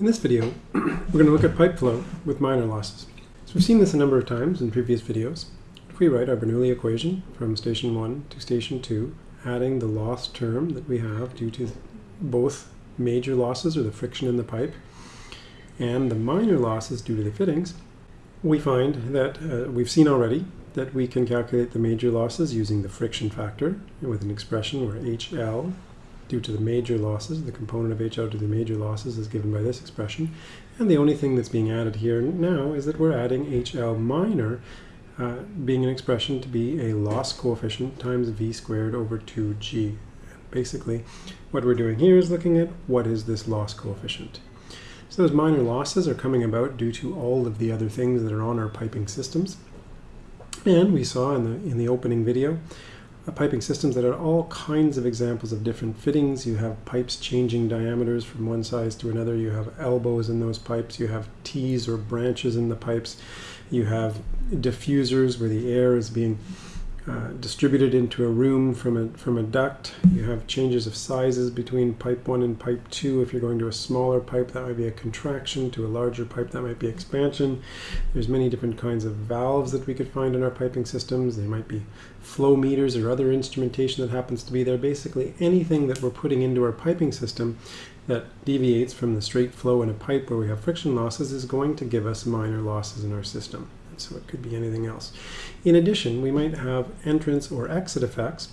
In this video, we're going to look at pipe flow with minor losses. So we've seen this a number of times in previous videos. If we write our Bernoulli equation from station 1 to station 2, adding the loss term that we have due to both major losses or the friction in the pipe and the minor losses due to the fittings, we find that uh, we've seen already that we can calculate the major losses using the friction factor with an expression where HL due to the major losses. The component of HL to the major losses is given by this expression. And the only thing that's being added here now is that we're adding HL minor uh, being an expression to be a loss coefficient times v squared over 2g. Basically, what we're doing here is looking at what is this loss coefficient. So those minor losses are coming about due to all of the other things that are on our piping systems. And we saw in the, in the opening video piping systems that are all kinds of examples of different fittings. You have pipes changing diameters from one size to another. You have elbows in those pipes. You have T's or branches in the pipes. You have diffusers where the air is being uh, distributed into a room from a, from a duct. You have changes of sizes between pipe 1 and pipe 2. If you're going to a smaller pipe, that might be a contraction. To a larger pipe, that might be expansion. There's many different kinds of valves that we could find in our piping systems. They might be flow meters or other instrumentation that happens to be there. Basically, anything that we're putting into our piping system that deviates from the straight flow in a pipe where we have friction losses is going to give us minor losses in our system so it could be anything else. In addition, we might have entrance or exit effects.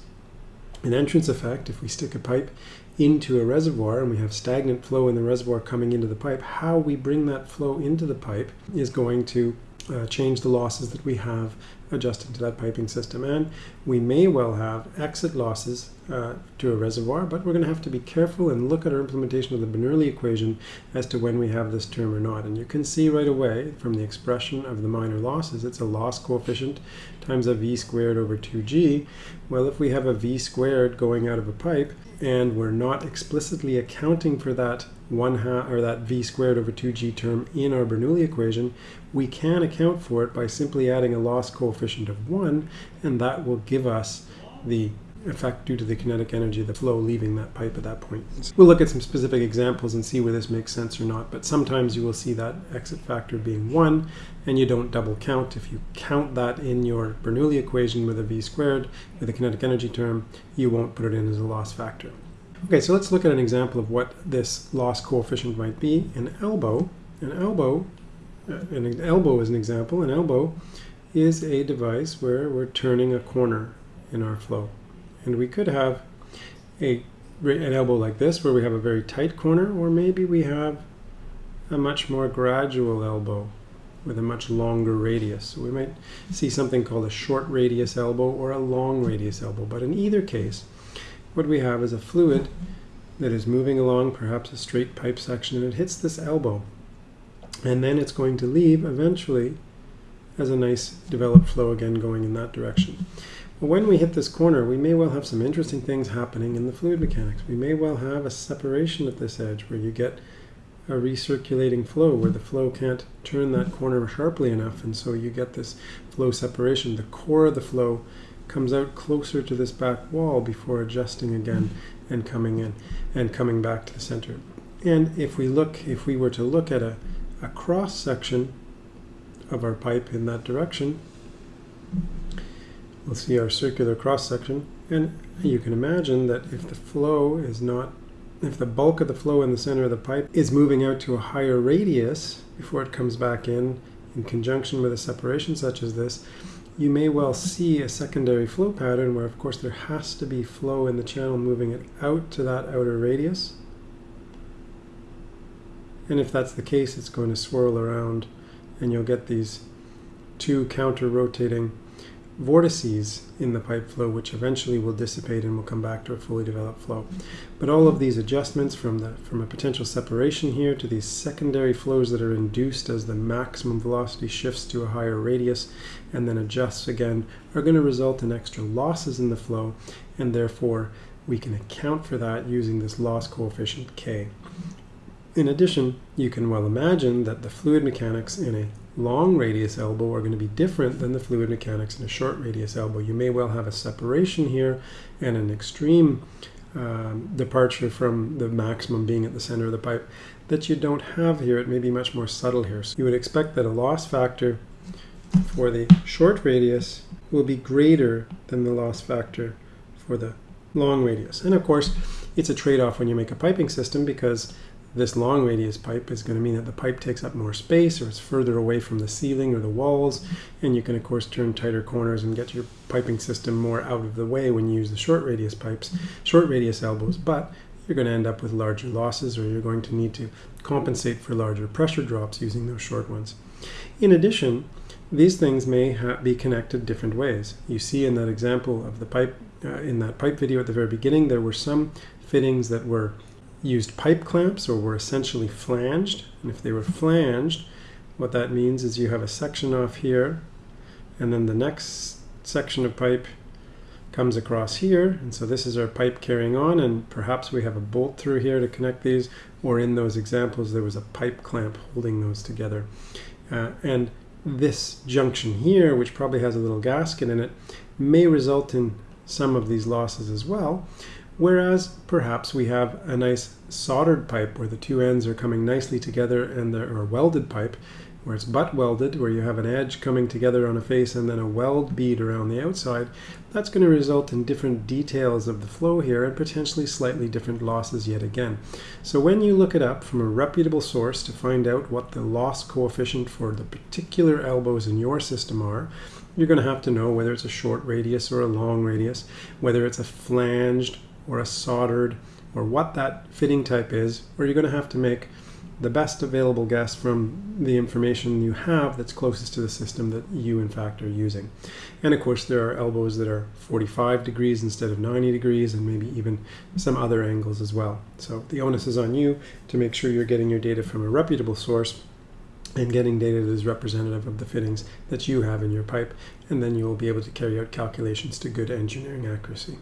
An entrance effect, if we stick a pipe into a reservoir and we have stagnant flow in the reservoir coming into the pipe, how we bring that flow into the pipe is going to uh, change the losses that we have adjusting to that piping system. And we may well have exit losses uh, to a reservoir, but we're going to have to be careful and look at our implementation of the Bernoulli equation as to when we have this term or not. And you can see right away from the expression of the minor losses, it's a loss coefficient times a v squared over 2g. Well, if we have a v squared going out of a pipe, and we're not explicitly accounting for that one half or that v squared over 2g term in our Bernoulli equation, we can account for it by simply adding a loss coefficient of 1, and that will give us the effect due to the kinetic energy of the flow leaving that pipe at that point. We'll look at some specific examples and see where this makes sense or not, but sometimes you will see that exit factor being 1, and you don't double count. If you count that in your Bernoulli equation with a v squared, with a kinetic energy term, you won't put it in as a loss factor. Okay, so let's look at an example of what this loss coefficient might be. An elbow, an elbow, uh, an elbow is an example. An elbow is a device where we're turning a corner in our flow. And we could have a, an elbow like this where we have a very tight corner, or maybe we have a much more gradual elbow with a much longer radius. So we might see something called a short radius elbow or a long radius elbow. But in either case, what we have is a fluid that is moving along perhaps a straight pipe section and it hits this elbow. And then it's going to leave eventually as a nice developed flow again going in that direction. When we hit this corner, we may well have some interesting things happening in the fluid mechanics. We may well have a separation at this edge where you get a recirculating flow where the flow can't turn that corner sharply enough and so you get this flow separation. The core of the flow comes out closer to this back wall before adjusting again and coming in and coming back to the center. And if we look, if we were to look at a, a cross section of our pipe in that direction, we'll see our circular cross section. And you can imagine that if the flow is not if the bulk of the flow in the center of the pipe is moving out to a higher radius before it comes back in, in conjunction with a separation such as this, you may well see a secondary flow pattern where of course there has to be flow in the channel moving it out to that outer radius. And if that's the case, it's going to swirl around and you'll get these two counter-rotating vortices in the pipe flow, which eventually will dissipate and will come back to a fully developed flow. But all of these adjustments from, the, from a potential separation here to these secondary flows that are induced as the maximum velocity shifts to a higher radius and then adjusts again are going to result in extra losses in the flow and therefore we can account for that using this loss coefficient K. In addition, you can well imagine that the fluid mechanics in a long radius elbow are going to be different than the fluid mechanics in a short radius elbow. You may well have a separation here and an extreme um, departure from the maximum being at the center of the pipe that you don't have here. It may be much more subtle here. So you would expect that a loss factor for the short radius will be greater than the loss factor for the long radius. And of course, it's a trade-off when you make a piping system because this long radius pipe is going to mean that the pipe takes up more space or it's further away from the ceiling or the walls and you can of course turn tighter corners and get your piping system more out of the way when you use the short radius pipes, short radius elbows, but you're going to end up with larger losses or you're going to need to compensate for larger pressure drops using those short ones. In addition, these things may be connected different ways. You see in that example of the pipe, uh, in that pipe video at the very beginning, there were some fittings that were used pipe clamps or were essentially flanged. And if they were flanged, what that means is you have a section off here, and then the next section of pipe comes across here. And so this is our pipe carrying on, and perhaps we have a bolt through here to connect these, or in those examples, there was a pipe clamp holding those together. Uh, and this junction here, which probably has a little gasket in it, may result in some of these losses as well. Whereas perhaps we have a nice soldered pipe where the two ends are coming nicely together and there are welded pipe where it's butt welded, where you have an edge coming together on a face and then a weld bead around the outside, that's going to result in different details of the flow here and potentially slightly different losses yet again. So when you look it up from a reputable source to find out what the loss coefficient for the particular elbows in your system are, you're going to have to know whether it's a short radius or a long radius, whether it's a flanged or a soldered, or what that fitting type is, or you're going to have to make the best available guess from the information you have that's closest to the system that you in fact are using. And of course there are elbows that are 45 degrees instead of 90 degrees and maybe even some other angles as well. So the onus is on you to make sure you're getting your data from a reputable source and getting data that is representative of the fittings that you have in your pipe and then you will be able to carry out calculations to good engineering accuracy.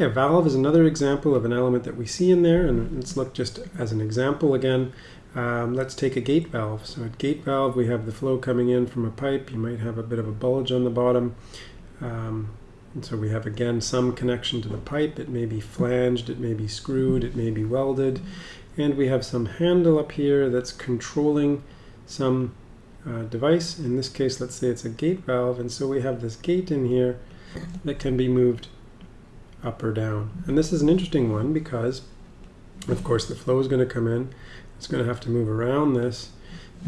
Yeah, valve is another example of an element that we see in there, and let's look just as an example again. Um, let's take a gate valve. So at gate valve, we have the flow coming in from a pipe. You might have a bit of a bulge on the bottom. Um, and so we have, again, some connection to the pipe. It may be flanged, it may be screwed, it may be welded. And we have some handle up here that's controlling some uh, device. In this case, let's say it's a gate valve. And so we have this gate in here that can be moved up or down. And this is an interesting one because, of course, the flow is going to come in. It's going to have to move around this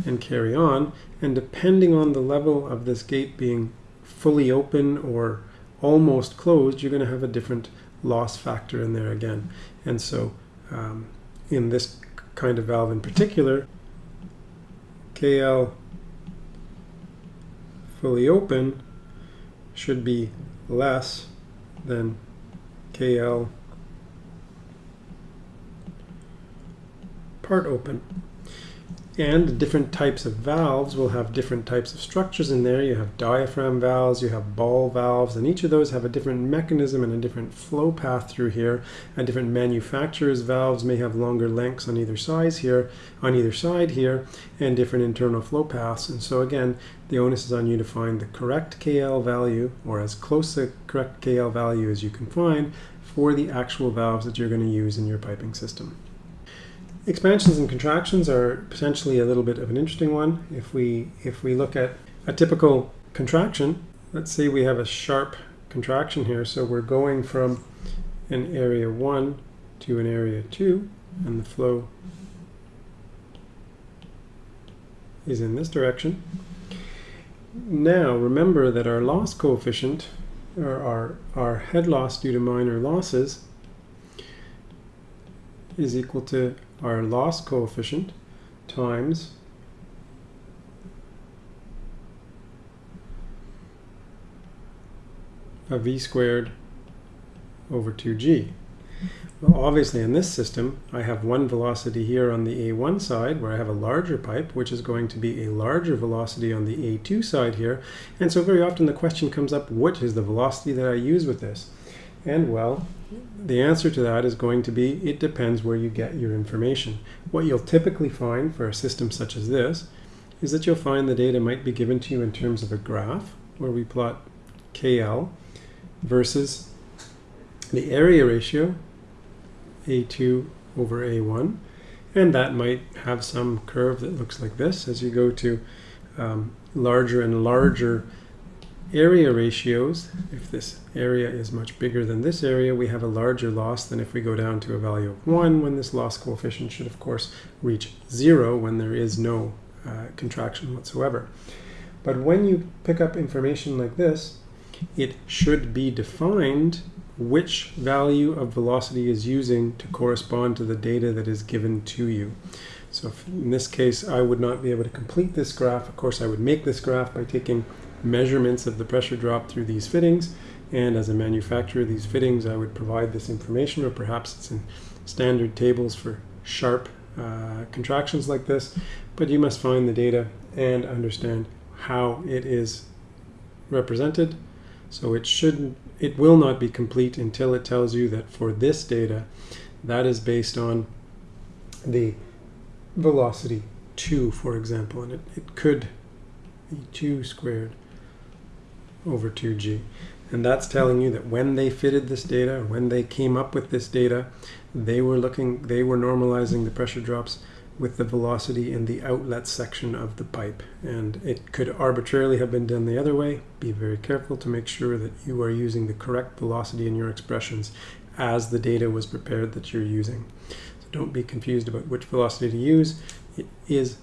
and carry on. And depending on the level of this gate being fully open or almost closed, you're going to have a different loss factor in there again. And so um, in this kind of valve in particular, KL fully open should be less than KL part open. And different types of valves will have different types of structures in there. You have diaphragm valves, you have ball valves, and each of those have a different mechanism and a different flow path through here. And different manufacturers' valves may have longer lengths on either side here, on either side here, and different internal flow paths. And so again, the onus is on you to find the correct KL value, or as close to correct KL value as you can find, for the actual valves that you're going to use in your piping system. Expansions and contractions are potentially a little bit of an interesting one. If we, if we look at a typical contraction, let's say we have a sharp contraction here. So we're going from an area 1 to an area 2, and the flow is in this direction. Now remember that our loss coefficient, or our, our head loss due to minor losses, is equal to our loss coefficient times a v squared over 2g. Well, obviously in this system, I have one velocity here on the A1 side where I have a larger pipe, which is going to be a larger velocity on the A2 side here. And so very often the question comes up, what is the velocity that I use with this? And well, the answer to that is going to be it depends where you get your information. What you'll typically find for a system such as this is that you'll find the data might be given to you in terms of a graph where we plot KL versus the area ratio, A2 over A1, and that might have some curve that looks like this as you go to um, larger and larger area ratios. If this area is much bigger than this area, we have a larger loss than if we go down to a value of 1, when this loss coefficient should, of course, reach 0 when there is no uh, contraction whatsoever. But when you pick up information like this, it should be defined which value of velocity is using to correspond to the data that is given to you. So in this case, I would not be able to complete this graph. Of course, I would make this graph by taking measurements of the pressure drop through these fittings. And as a manufacturer of these fittings, I would provide this information, or perhaps it's in standard tables for sharp uh, contractions like this. But you must find the data and understand how it is represented. So it shouldn't, it will not be complete until it tells you that for this data, that is based on the velocity 2, for example, and it, it could be 2 squared over 2g. And that's telling you that when they fitted this data, when they came up with this data, they were looking, they were normalizing the pressure drops with the velocity in the outlet section of the pipe. And it could arbitrarily have been done the other way. Be very careful to make sure that you are using the correct velocity in your expressions as the data was prepared that you're using. So don't be confused about which velocity to use. It is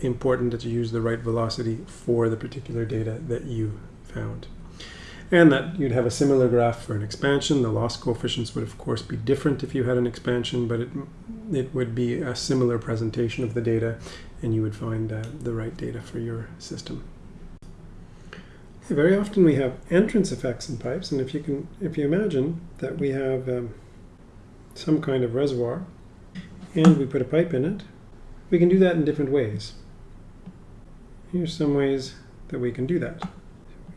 important that you use the right velocity for the particular data that you found. And that you'd have a similar graph for an expansion. The loss coefficients would of course be different if you had an expansion, but it, it would be a similar presentation of the data and you would find uh, the right data for your system. Very often we have entrance effects in pipes, and if you can, if you imagine that we have um, some kind of reservoir and we put a pipe in it, we can do that in different ways. Here's some ways that we can do that.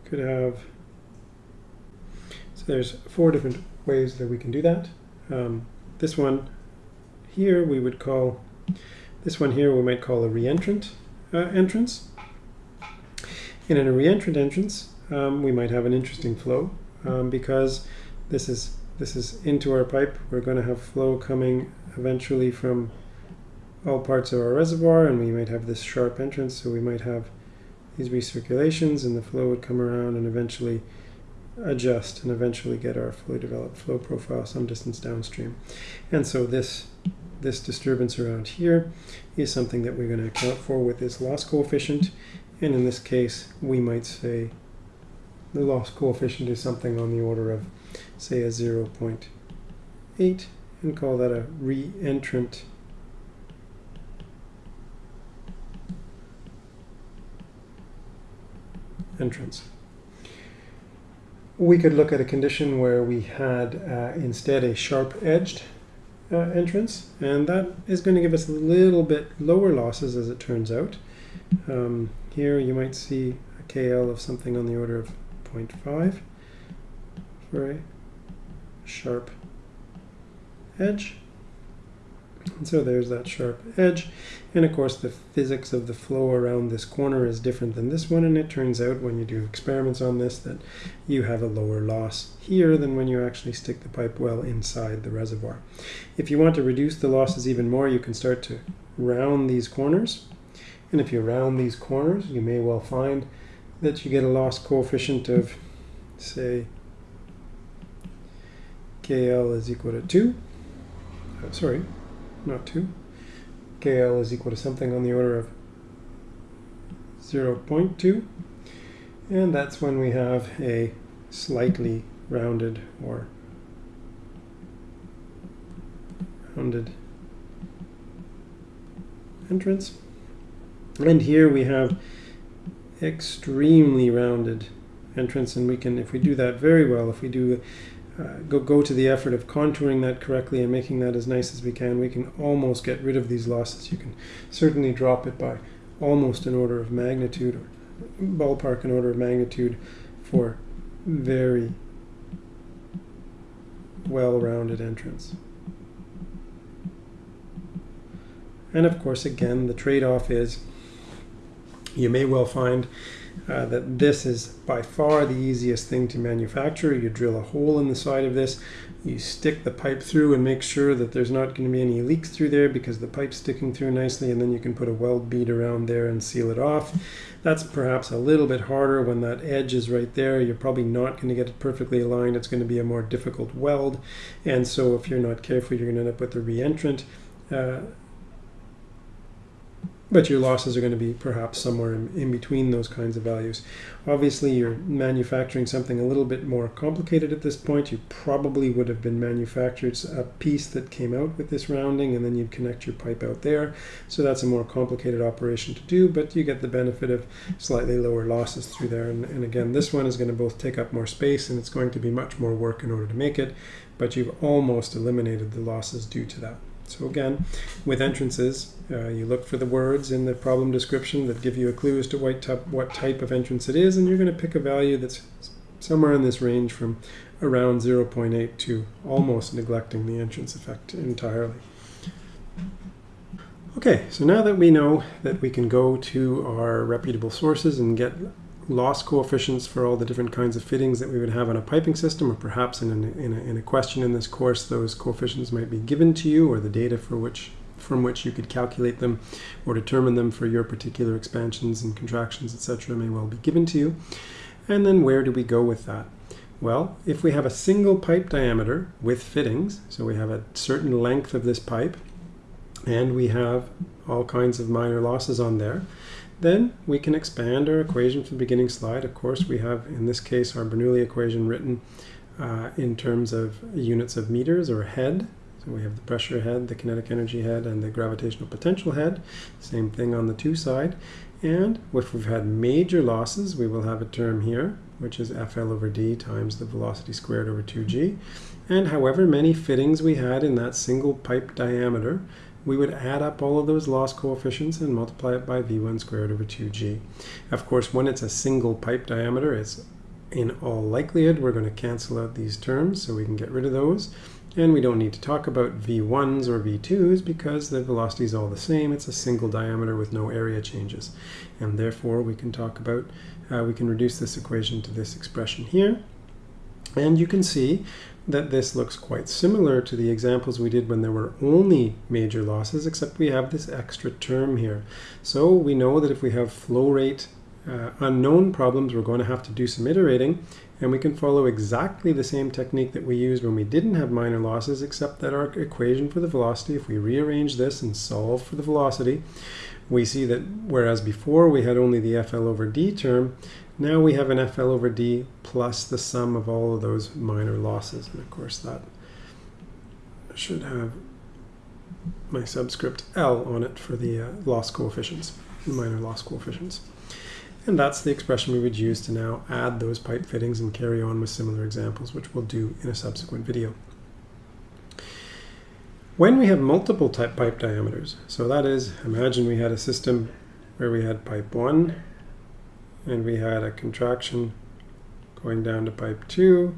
Could have so there's four different ways that we can do that. Um, this one here we would call, this one here we might call a reentrant uh, entrance. And in a reentrant entrance, um, we might have an interesting flow um, because this is this is into our pipe. We're going to have flow coming eventually from all parts of our reservoir, and we might have this sharp entrance. So we might have these recirculations, and the flow would come around and eventually adjust and eventually get our fully developed flow profile some distance downstream. And so this this disturbance around here is something that we're going to account for with this loss coefficient. And in this case, we might say the loss coefficient is something on the order of, say, a 0.8 and call that a reentrant entrance we could look at a condition where we had uh, instead a sharp-edged uh, entrance, and that is going to give us a little bit lower losses as it turns out. Um, here you might see a KL of something on the order of 0.5 for a sharp edge. And so there's that sharp edge. And of course the physics of the flow around this corner is different than this one. And it turns out when you do experiments on this that you have a lower loss here than when you actually stick the pipe well inside the reservoir. If you want to reduce the losses even more, you can start to round these corners. And if you round these corners, you may well find that you get a loss coefficient of, say, KL is equal to 2. Oh, sorry, not 2. KL is equal to something on the order of 0 0.2. And that's when we have a slightly rounded or rounded entrance. And here we have extremely rounded entrance and we can, if we do that very well, if we do uh, go, go to the effort of contouring that correctly and making that as nice as we can, we can almost get rid of these losses. You can certainly drop it by almost an order of magnitude or ballpark an order of magnitude for very well-rounded entrance. And of course, again, the trade-off is you may well find uh, that this is by far the easiest thing to manufacture. You drill a hole in the side of this, you stick the pipe through and make sure that there's not going to be any leaks through there because the pipe's sticking through nicely and then you can put a weld bead around there and seal it off. That's perhaps a little bit harder when that edge is right there. You're probably not going to get it perfectly aligned. It's going to be a more difficult weld. And so if you're not careful, you're going to end up with a reentrant. Uh, but your losses are going to be perhaps somewhere in, in, between those kinds of values. Obviously, you're manufacturing something a little bit more complicated at this point. You probably would have been manufactured a piece that came out with this rounding, and then you'd connect your pipe out there. So that's a more complicated operation to do, but you get the benefit of slightly lower losses through there. And, and again, this one is going to both take up more space, and it's going to be much more work in order to make it, but you've almost eliminated the losses due to that. So again, with entrances, uh, you look for the words in the problem description that give you a clue as to what type, what type of entrance it is, and you're going to pick a value that's somewhere in this range from around 0.8 to almost neglecting the entrance effect entirely. Okay, so now that we know that we can go to our reputable sources and get loss coefficients for all the different kinds of fittings that we would have on a piping system, or perhaps in, an, in, a, in a question in this course, those coefficients might be given to you, or the data for which from which you could calculate them or determine them for your particular expansions and contractions, etc., may well be given to you. And then where do we go with that? Well, if we have a single pipe diameter with fittings, so we have a certain length of this pipe, and we have all kinds of minor losses on there, then we can expand our equation from the beginning slide. Of course, we have, in this case, our Bernoulli equation written uh, in terms of units of meters or head. So we have the pressure head, the kinetic energy head, and the gravitational potential head. Same thing on the two side. And if we've had major losses, we will have a term here, which is FL over D times the velocity squared over 2G. And however many fittings we had in that single pipe diameter, we would add up all of those loss coefficients and multiply it by V1 squared over 2G. Of course, when it's a single pipe diameter, it's in all likelihood, we're going to cancel out these terms, so we can get rid of those. And we don't need to talk about V1s or V2s because the velocity is all the same. It's a single diameter with no area changes. And therefore, we can talk about, uh, we can reduce this equation to this expression here. And you can see that this looks quite similar to the examples we did when there were only major losses, except we have this extra term here. So we know that if we have flow rate uh, unknown problems, we're going to have to do some iterating, and we can follow exactly the same technique that we used when we didn't have minor losses, except that our equation for the velocity, if we rearrange this and solve for the velocity, we see that whereas before we had only the FL over D term, now we have an FL over D plus the sum of all of those minor losses. And of course that should have my subscript L on it for the uh, loss coefficients, minor loss coefficients. And that's the expression we would use to now add those pipe fittings and carry on with similar examples, which we'll do in a subsequent video. When we have multiple type pipe diameters, so that is, imagine we had a system where we had pipe 1, and we had a contraction going down to pipe 2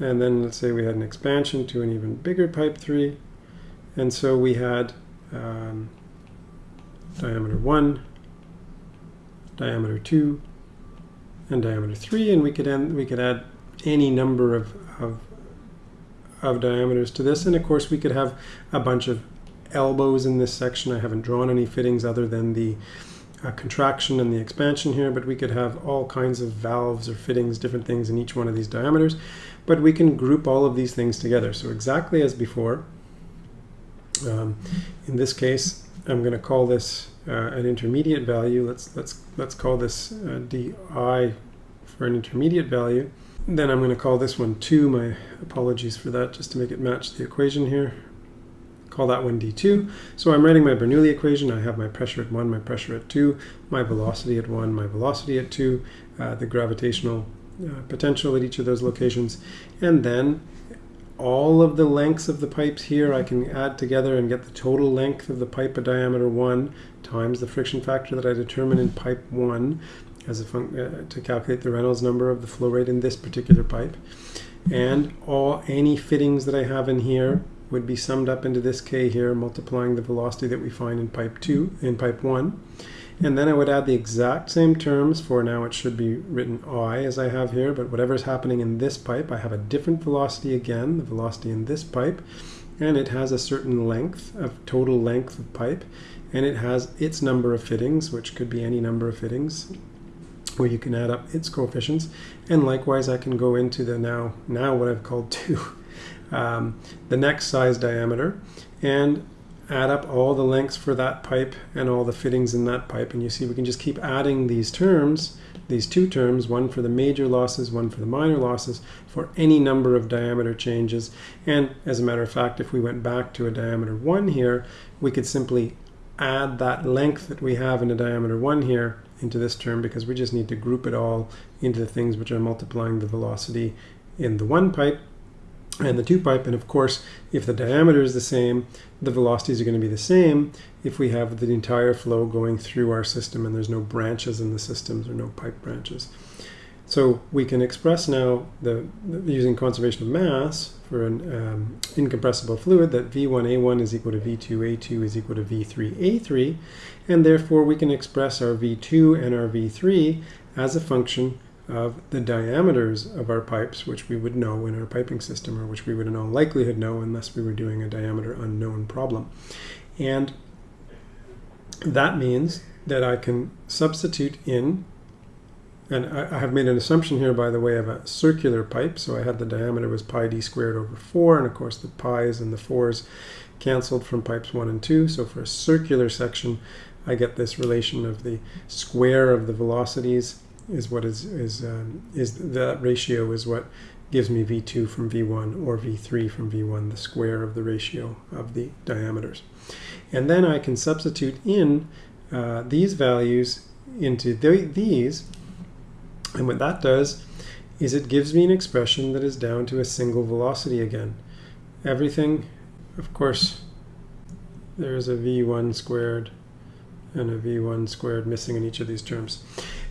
and then let's say we had an expansion to an even bigger pipe 3 and so we had um, diameter 1 diameter 2 and diameter 3 and we could end, we could add any number of, of of diameters to this. And of course we could have a bunch of elbows in this section. I haven't drawn any fittings other than the contraction and the expansion here, but we could have all kinds of valves or fittings, different things in each one of these diameters. But we can group all of these things together. So exactly as before, um, in this case, I'm going to call this uh, an intermediate value. Let's let's let's call this uh, di for an intermediate value. Then I'm going to call this one 2. My apologies for that, just to make it match the equation here call that one d2. So I'm writing my Bernoulli equation. I have my pressure at 1, my pressure at 2, my velocity at 1, my velocity at 2, uh, the gravitational uh, potential at each of those locations. And then all of the lengths of the pipes here I can add together and get the total length of the pipe of diameter 1 times the friction factor that I determine in pipe 1 as a uh, to calculate the Reynolds number of the flow rate in this particular pipe. And all any fittings that I have in here would be summed up into this k here, multiplying the velocity that we find in pipe 2, in pipe 1. And then I would add the exact same terms for now it should be written I as I have here, but whatever is happening in this pipe, I have a different velocity again, the velocity in this pipe, and it has a certain length of total length of pipe, and it has its number of fittings, which could be any number of fittings, where you can add up its coefficients. And likewise, I can go into the now, now what I've called two, um, the next size diameter, and add up all the lengths for that pipe and all the fittings in that pipe. And you see we can just keep adding these terms, these two terms, one for the major losses, one for the minor losses, for any number of diameter changes. And as a matter of fact, if we went back to a diameter 1 here, we could simply add that length that we have in a diameter 1 here into this term because we just need to group it all into the things which are multiplying the velocity in the one pipe and the two pipe. And of course, if the diameter is the same, the velocities are going to be the same if we have the entire flow going through our system and there's no branches in the systems or no pipe branches. So we can express now the, using conservation of mass for an um, incompressible fluid that V1A1 is equal to V2A2 is equal to V3A3 and therefore we can express our V2 and our V3 as a function of the diameters of our pipes, which we would know in our piping system, or which we would in all likelihood know unless we were doing a diameter unknown problem. And that means that I can substitute in, and I, have made an assumption here, by the way, of a circular pipe. So I had the diameter was pi d squared over 4, and of course the pi's and the 4's canceled from pipes 1 and 2. So for a circular section, I get this relation of the square of the velocities is what is is um, is that ratio is what gives me v2 from v1 or v3 from v1 the square of the ratio of the diameters. And then I can substitute in uh, these values into th these and what that does is it gives me an expression that is down to a single velocity again. Everything of course there's a v1 squared and a v1 squared missing in each of these terms.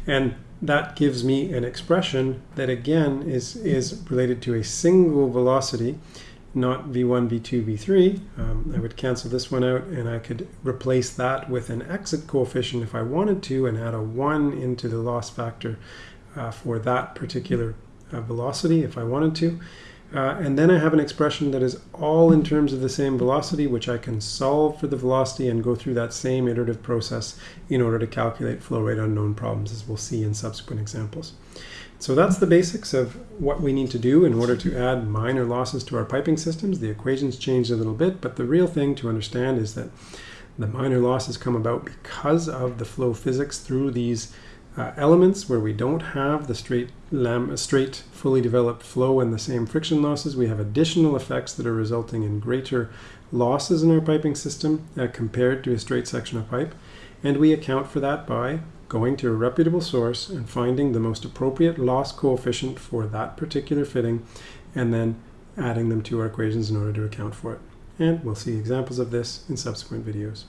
And that gives me an expression that again is, is related to a single velocity, not v1, v2, v3. Um, I would cancel this one out and I could replace that with an exit coefficient if I wanted to and add a 1 into the loss factor uh, for that particular uh, velocity if I wanted to. Uh, and then I have an expression that is all in terms of the same velocity, which I can solve for the velocity and go through that same iterative process in order to calculate flow rate unknown problems, as we'll see in subsequent examples. So that's the basics of what we need to do in order to add minor losses to our piping systems. The equations change a little bit, but the real thing to understand is that the minor losses come about because of the flow physics through these uh, elements where we don't have the straight, straight, fully developed flow and the same friction losses, we have additional effects that are resulting in greater losses in our piping system uh, compared to a straight section of pipe. And we account for that by going to a reputable source and finding the most appropriate loss coefficient for that particular fitting and then adding them to our equations in order to account for it. And we'll see examples of this in subsequent videos.